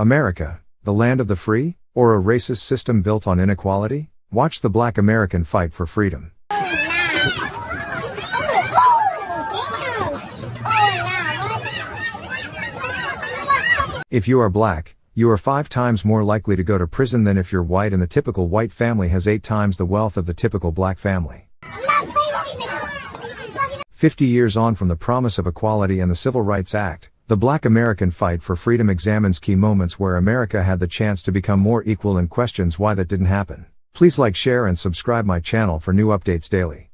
America, the land of the free, or a racist system built on inequality? Watch the black American fight for freedom. If you are black, you are five times more likely to go to prison than if you're white, and the typical white family has eight times the wealth of the typical black family. 50 years on from the promise of equality and the Civil Rights Act, the Black American fight for freedom examines key moments where America had the chance to become more equal and questions why that didn't happen. Please like, share, and subscribe my channel for new updates daily.